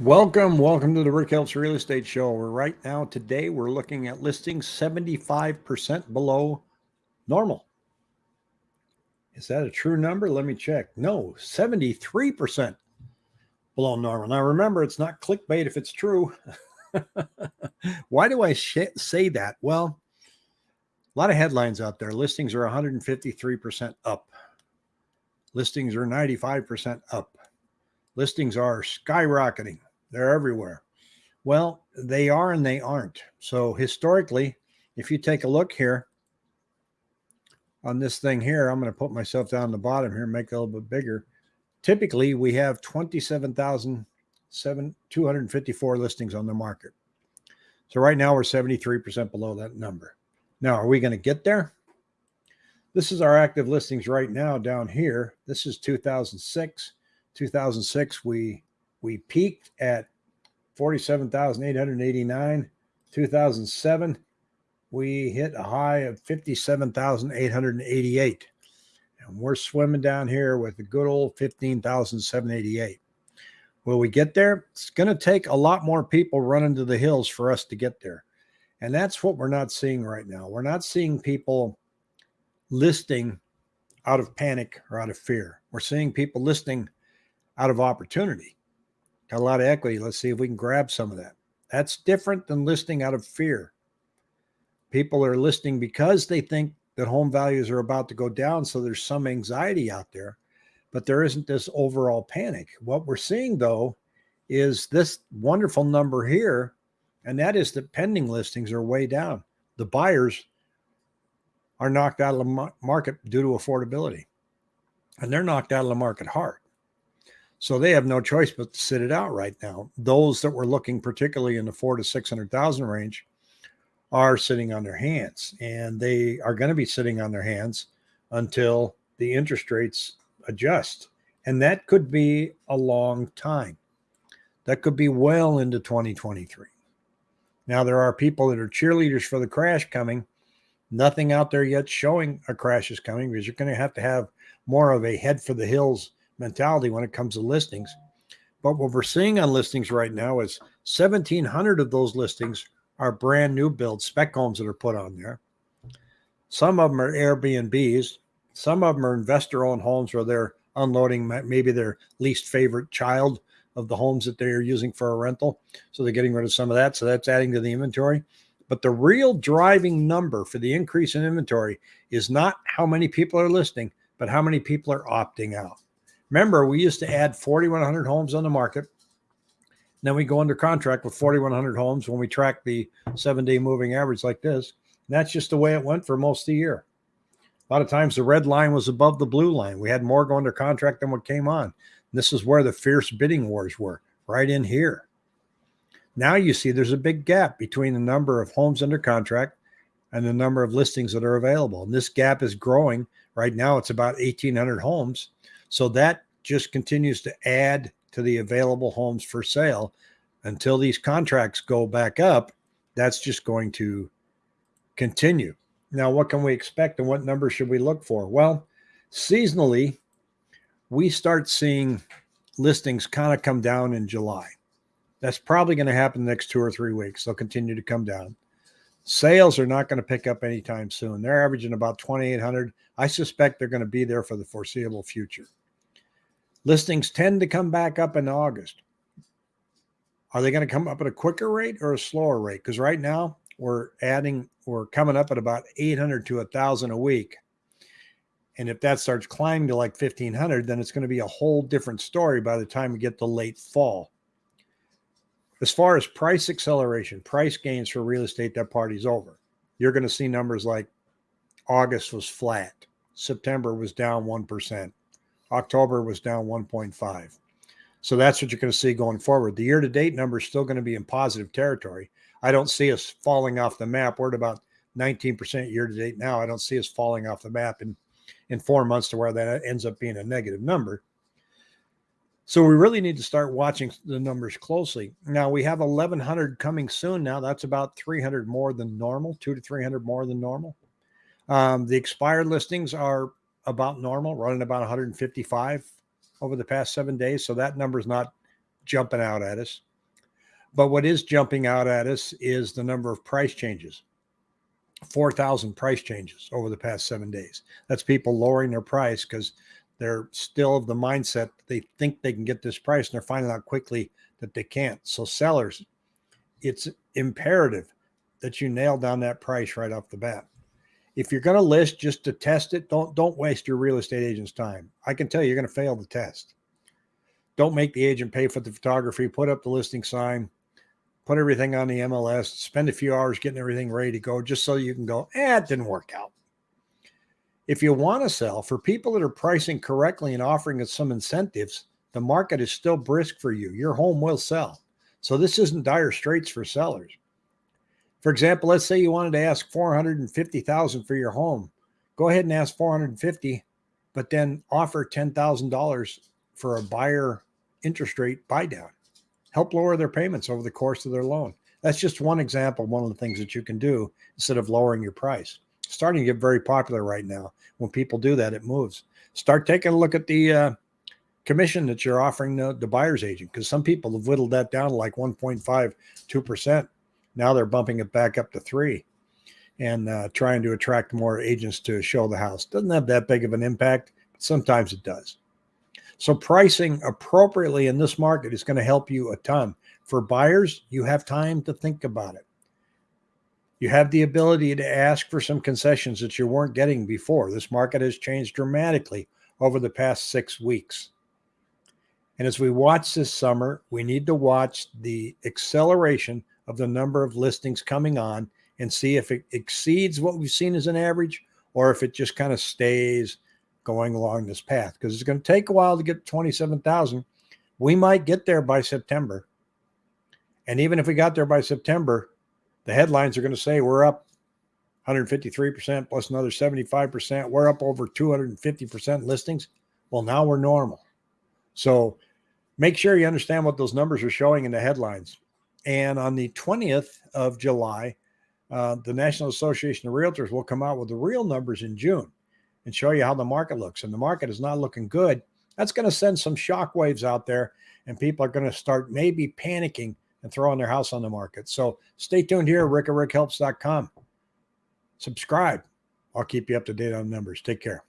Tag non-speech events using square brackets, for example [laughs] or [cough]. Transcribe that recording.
Welcome, welcome to the Rick Helps Real Estate Show. We're right now today we're looking at listings 75% below normal. Is that a true number? Let me check. No, 73% below normal. Now remember, it's not clickbait if it's true. [laughs] Why do I say that? Well, a lot of headlines out there. Listings are 153% up. Listings are 95% up. Listings are skyrocketing. They're everywhere. Well, they are and they aren't. So historically, if you take a look here on this thing here, I'm going to put myself down the bottom here and make it a little bit bigger. Typically, we have 27,254 listings on the market. So right now we're 73% below that number. Now, are we going to get there? This is our active listings right now down here. This is 2006. 2006, we we peaked at 47,889. 2007, we hit a high of 57,888. And we're swimming down here with a good old 15,788. Will we get there? It's going to take a lot more people running to the hills for us to get there. And that's what we're not seeing right now. We're not seeing people listing out of panic or out of fear. We're seeing people listing out of opportunity. Got a lot of equity. Let's see if we can grab some of that. That's different than listing out of fear. People are listing because they think that home values are about to go down. So there's some anxiety out there, but there isn't this overall panic. What we're seeing, though, is this wonderful number here, and that is that pending listings are way down. The buyers are knocked out of the market due to affordability, and they're knocked out of the market hard. So they have no choice but to sit it out right now. Those that were looking particularly in the four to 600,000 range are sitting on their hands and they are going to be sitting on their hands until the interest rates adjust. And that could be a long time. That could be well into 2023. Now, there are people that are cheerleaders for the crash coming. Nothing out there yet showing a crash is coming because you're going to have to have more of a head for the hills mentality when it comes to listings. But what we're seeing on listings right now is 1,700 of those listings are brand new build spec homes that are put on there. Some of them are Airbnbs. Some of them are investor owned homes where they're unloading maybe their least favorite child of the homes that they're using for a rental. So they're getting rid of some of that. So that's adding to the inventory. But the real driving number for the increase in inventory is not how many people are listing, but how many people are opting out. Remember, we used to add 4,100 homes on the market. Then we go under contract with 4,100 homes when we track the seven day moving average like this. And that's just the way it went for most of the year. A lot of times the red line was above the blue line. We had more go under contract than what came on. And this is where the fierce bidding wars were, right in here. Now you see there's a big gap between the number of homes under contract and the number of listings that are available. And this gap is growing. Right now, it's about 1,800 homes. So that just continues to add to the available homes for sale until these contracts go back up. That's just going to continue. Now, what can we expect and what numbers should we look for? Well, seasonally, we start seeing listings kind of come down in July. That's probably going to happen the next two or three weeks. They'll continue to come down. Sales are not going to pick up anytime soon. They're averaging about 2,800. I suspect they're going to be there for the foreseeable future. Listings tend to come back up in August. Are they going to come up at a quicker rate or a slower rate? Because right now we're adding, we're coming up at about 800 to 1,000 a week. And if that starts climbing to like 1,500, then it's going to be a whole different story by the time we get to late fall. As far as price acceleration, price gains for real estate, that party's over. You're going to see numbers like August was flat, September was down 1%, October was down 1.5. So that's what you're going to see going forward. The year to date number is still going to be in positive territory. I don't see us falling off the map. We're at about 19% year to date now. I don't see us falling off the map in, in four months to where that ends up being a negative number. So we really need to start watching the numbers closely. Now we have 1100 coming soon. Now that's about 300 more than normal, two to 300 more than normal. Um, the expired listings are about normal, running about 155 over the past seven days. So that number is not jumping out at us. But what is jumping out at us is the number of price changes 4,000 price changes over the past seven days. That's people lowering their price because they're still of the mindset they think they can get this price and they're finding out quickly that they can't. So, sellers, it's imperative that you nail down that price right off the bat. If you're going to list just to test it, don't don't waste your real estate agent's time. I can tell you, you're going to fail the test. Don't make the agent pay for the photography. Put up the listing sign put everything on the MLS, spend a few hours getting everything ready to go just so you can go, eh, it didn't work out. If you want to sell, for people that are pricing correctly and offering us some incentives, the market is still brisk for you. Your home will sell. So this isn't dire straits for sellers. For example, let's say you wanted to ask 450,000 for your home. Go ahead and ask 450, but then offer $10,000 for a buyer interest rate buy down help lower their payments over the course of their loan. That's just one example, one of the things that you can do instead of lowering your price. Starting to get very popular right now. When people do that, it moves. Start taking a look at the uh, commission that you're offering the, the buyer's agent because some people have whittled that down to like 1.52%. Now they're bumping it back up to three and uh, trying to attract more agents to show the house. Doesn't have that big of an impact, but sometimes it does. So pricing appropriately in this market is going to help you a ton. For buyers, you have time to think about it. You have the ability to ask for some concessions that you weren't getting before. This market has changed dramatically over the past six weeks. And as we watch this summer, we need to watch the acceleration of the number of listings coming on and see if it exceeds what we've seen as an average or if it just kind of stays going along this path because it's going to take a while to get 27,000. We might get there by September. And even if we got there by September, the headlines are going to say we're up 153% plus another 75%. We're up over 250% listings. Well, now we're normal. So make sure you understand what those numbers are showing in the headlines. And on the 20th of July, uh, the National Association of Realtors will come out with the real numbers in June and show you how the market looks. And the market is not looking good. That's going to send some shock waves out there, and people are going to start maybe panicking and throwing their house on the market. So stay tuned here, rick at. Subscribe. I'll keep you up to date on numbers. Take care.